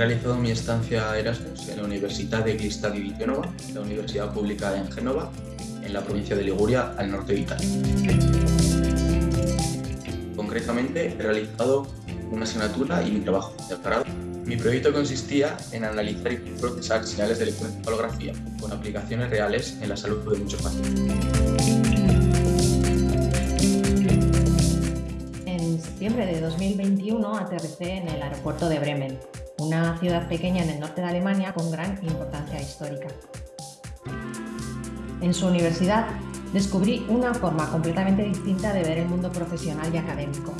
realizado mi estancia Erasmus en la Universidad de Glistadi di Genova, la universidad pública en Génova, en la provincia de Liguria, al norte de Italia. Concretamente, he realizado una asignatura y mi trabajo doctorado. Mi proyecto consistía en analizar y procesar señales de electroencefalografía con aplicaciones reales en la salud de muchos pacientes. En septiembre de 2021 aterricé en el aeropuerto de Bremen, una ciudad pequeña en el norte de Alemania con gran importancia histórica. En su universidad descubrí una forma completamente distinta de ver el mundo profesional y académico.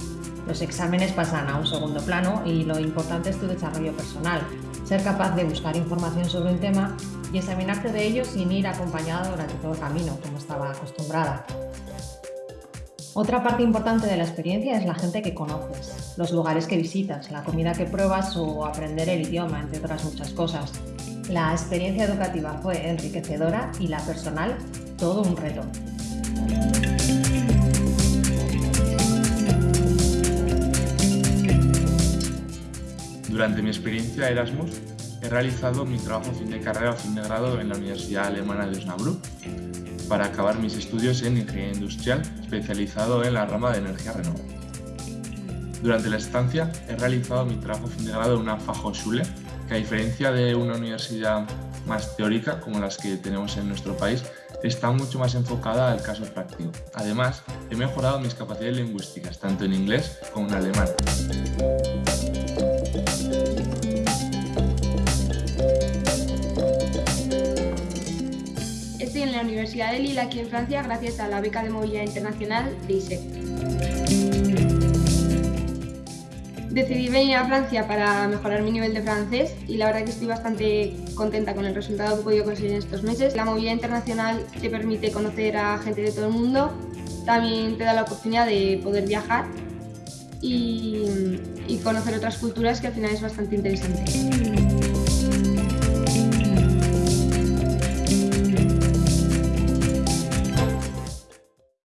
Los exámenes pasan a un segundo plano y lo importante es tu desarrollo personal, ser capaz de buscar información sobre un tema y examinarte de ello sin ir acompañado durante todo el camino, como estaba acostumbrada. Otra parte importante de la experiencia es la gente que conoces, los lugares que visitas, la comida que pruebas o aprender el idioma, entre otras muchas cosas. La experiencia educativa fue enriquecedora y la personal todo un reto. Durante mi experiencia Erasmus he realizado mi trabajo fin de carrera o fin de grado en la Universidad Alemana de Osnabrück para acabar mis estudios en Ingeniería Industrial especializado en la rama de energía renovable. Durante la estancia he realizado mi trabajo fin de grado en una Fachhochschule que a diferencia de una universidad más teórica como las que tenemos en nuestro país, está mucho más enfocada al caso práctico. Además, he mejorado mis capacidades lingüísticas, tanto en inglés como en alemán. Universidad de Lille, aquí en Francia, gracias a la beca de movilidad internacional de ISEC. Decidí venir a Francia para mejorar mi nivel de francés y la verdad que estoy bastante contenta con el resultado que he podido conseguir en estos meses. La movilidad internacional te permite conocer a gente de todo el mundo, también te da la oportunidad de poder viajar y conocer otras culturas que al final es bastante interesante.